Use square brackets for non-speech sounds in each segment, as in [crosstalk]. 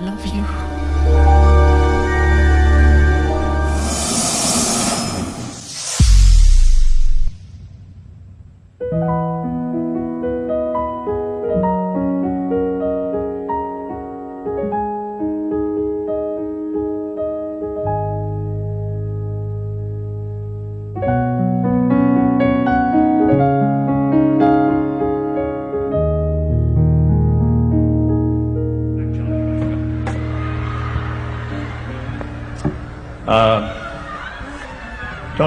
love you.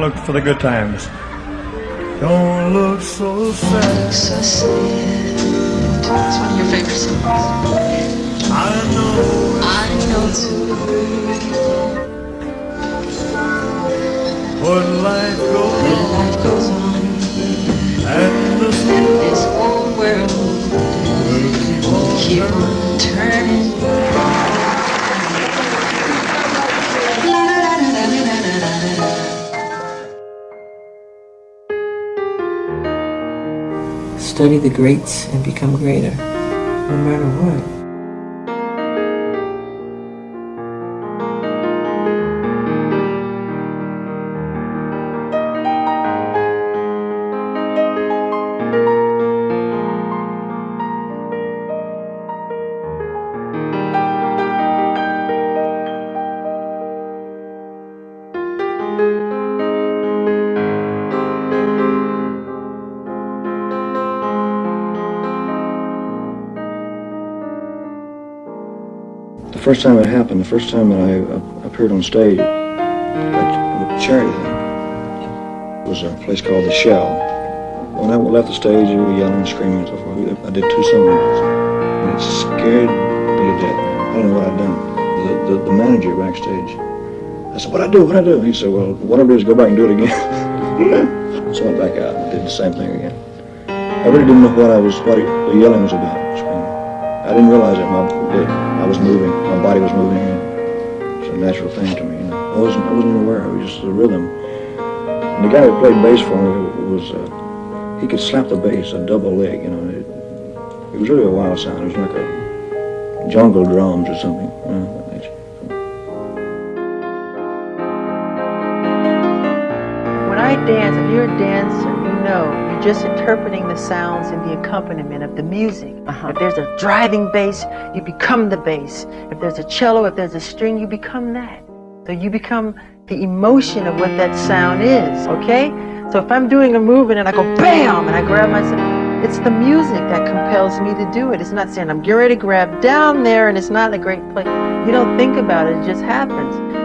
Don't look for the good times. Don't look so sad. So sad. It's one of your favorite songs. I know I know too. what life goes When on life goes on and this and this whole world will keep on Study the greats and become greater, no matter what. The first time it happened, the first time that I appeared on stage, at a charity thing, was a place called The Shell. When I left the stage, they were yelling and screaming and so forth. I did two songs, and it scared me to death. I didn't know what I'd done. The, the, the manager backstage, I said, what I do, what I do? He said, well, what I do is go back and do it again. [laughs] so I went back out and did the same thing again. I really didn't know what I was, what the yelling was about. I didn't realize that my that I was moving, my body was moving. It's a natural thing to me. You know, I wasn't I wasn't even aware. It was just the rhythm. And the guy who played bass for me was uh, he could slap the bass a double leg. You know, it, it was really a wild sound. It was like a jungle drums or something. You know. When I dance, if you're a dancer, you know you're just interpreting the sounds and the accompaniment of the music. Uh-huh. If there's a driving bass, you become the bass. If there's a cello, if there's a string, you become that. So you become the emotion of what that sound is, okay? So if I'm doing a movement and I go bam and I grab myself, it's the music that compels me to do it. It's not saying I'm getting ready to grab down there and it's not a great place. You don't think about it, it just happens.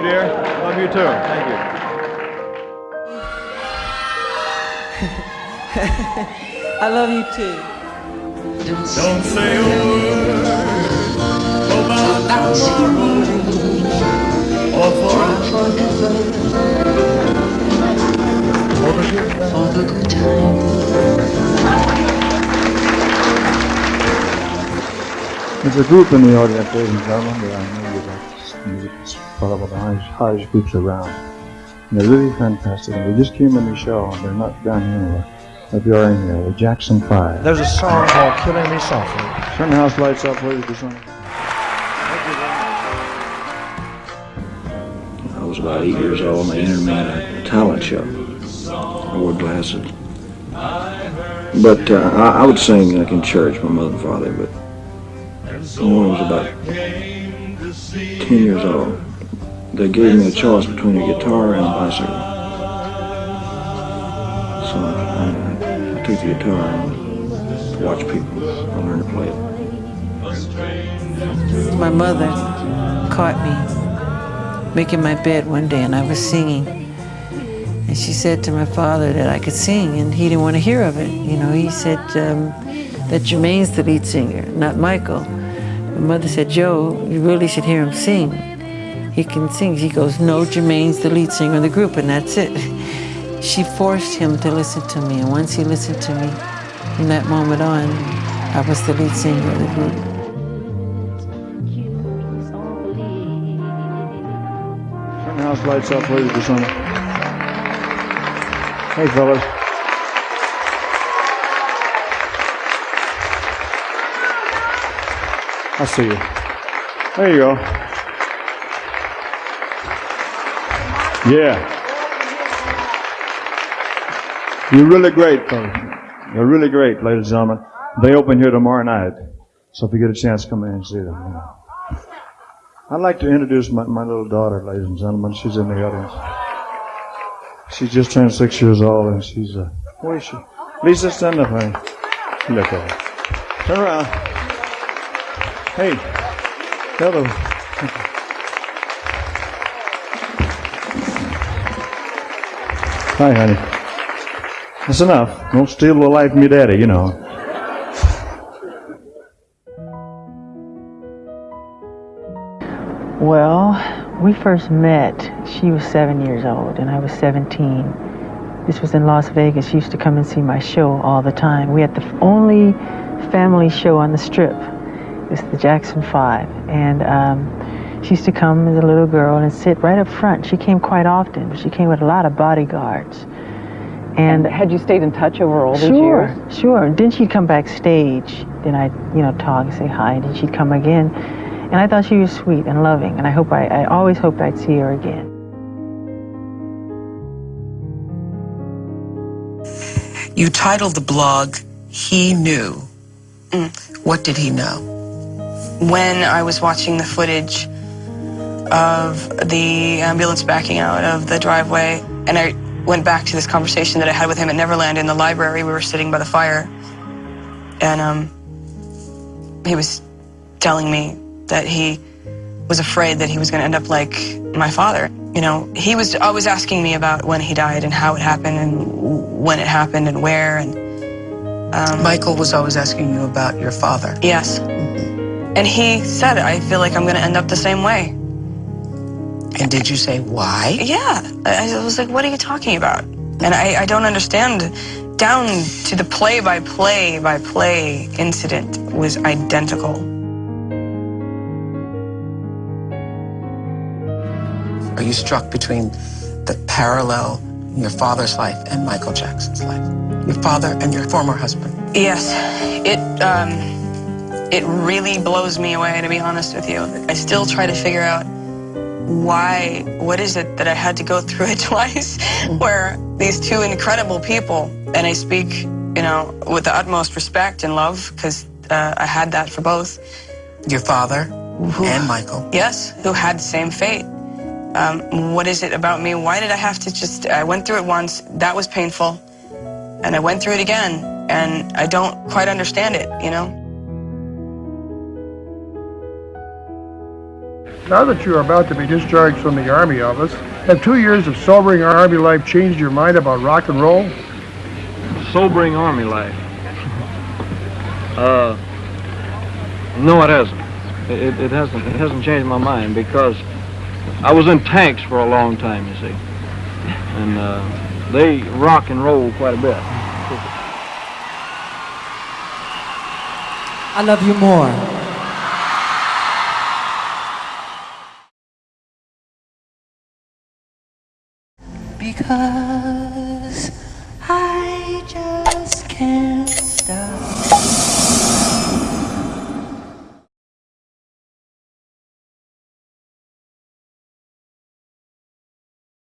dear. Love you too. Thank you. [laughs] I love you too. Don't Don't say a word about about tomorrow or for for the good times. all the good times. There's a group in the audience, ladies and gentlemen, that I know you like this music. It's probably one of the highest, highest groups around. And they're really fantastic. And they just came in the show, and they're not down here anywhere. But they are in here, the Jackson Five. There's a song called Killing Me Softly. Turn the house lights up, please, do something. I was about eight years old and they entered me in a talent show. I wore glasses. But uh, I, I would sing like in church, my mother and father, but when I was about 10 years old, they gave me a choice between a guitar and a bicycle. So I, I took the guitar and to watch people. I learned to play it. My mother caught me making my bed one day and I was singing. And she said to my father that I could sing and he didn't want to hear of it. You know, he said um, that Jermaine's the lead singer, not Michael. My mother said, Joe, you really should hear him sing. He can sing. He goes, no, Jermaine's the lead singer of the group and that's it. She forced him to listen to me and once he listened to me, from that moment on, I was the lead singer of the group. Turn the house lights up, please, do something. Hey, fellas. I see you. There you go. Yeah. You're really great, fellas. You're really great, ladies and gentlemen. They open here tomorrow night. So if you get a chance, come in and see them. know. I'd like to introduce my, my little daughter, ladies and gentlemen. She's in the audience. She just turned six years old, and she's uh, where is she? Lisa, stand up, honey. Look at her. Turn around. Hey, hello. [laughs] Hi, honey. That's enough. Don't steal the life from your daddy, you know. Well, we first met, she was seven years old and I was 17. This was in Las Vegas. She used to come and see my show all the time. We had the only family show on the strip. It's the Jackson Five. And um, she used to come as a little girl and sit right up front. She came quite often. She came with a lot of bodyguards. And Had you stayed in touch over all these Sure, years? sure. Sure. Then she'd come backstage. Then I'd, you know, talk and say hi. And then she'd come again. And I thought she was sweet and loving. And I hope I, I always hoped I'd see her again. You titled the blog, He Knew. Mm. What did he know? when I was watching the footage of the ambulance backing out of the driveway, and I went back to this conversation that I had with him at Neverland in the library. We were sitting by the fire, and um, he was telling me that he was afraid that he was going to end up like my father. You know, he was always asking me about when he died and how it happened and when it happened and where. And um, Michael was always asking you about your father. yes, and he said, "I feel like I'm going to end up the same way." And did you say why? Yeah. I I was like, what are you talking about? And I, I don't understand. Down to the play by play by play incident was identical. Are you struck between the parallel in your father's life and Michael Jackson's life? Your father and your former husband. Yes, it um, it really blows me away to be honest with you. I still try to figure out why. What is it that I had to go through it [laughs] twice? Where these two incredible people, and I speak, you know, with the utmost respect and love because uh, I had that for both. Your father and Michael. Yes, who had the same fate. Um, what is it about me? Why did I have to just? I went through it once. That was painful, and I went through it again, and I don't quite understand it. You know. Now that you are about to be discharged from the Army office, have two years of sobering Army life changed your mind about rock and roll? sobering army life. [laughs] uh, no, it hasn't. It, it hasn't. It hasn't changed my mind because I was in tanks for a long time. You see, and uh, they rock and roll quite a bit. I love you more. Because I just can't stop.